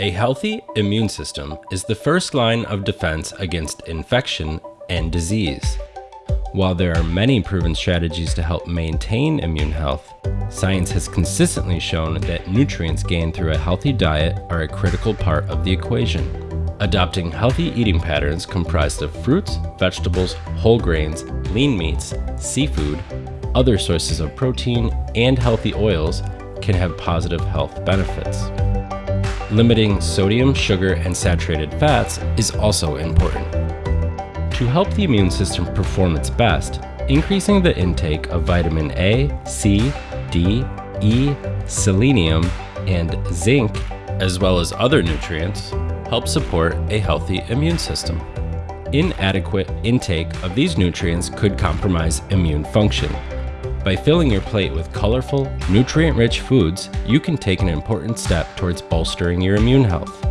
A healthy immune system is the first line of defense against infection and disease. While there are many proven strategies to help maintain immune health, science has consistently shown that nutrients gained through a healthy diet are a critical part of the equation. Adopting healthy eating patterns comprised of fruits, vegetables, whole grains, lean meats, seafood, other sources of protein, and healthy oils can have positive health benefits. Limiting sodium, sugar, and saturated fats is also important. To help the immune system perform its best, increasing the intake of vitamin A, C, D, E, selenium, and zinc, as well as other nutrients, helps support a healthy immune system. Inadequate intake of these nutrients could compromise immune function. By filling your plate with colorful, nutrient-rich foods, you can take an important step towards bolstering your immune health.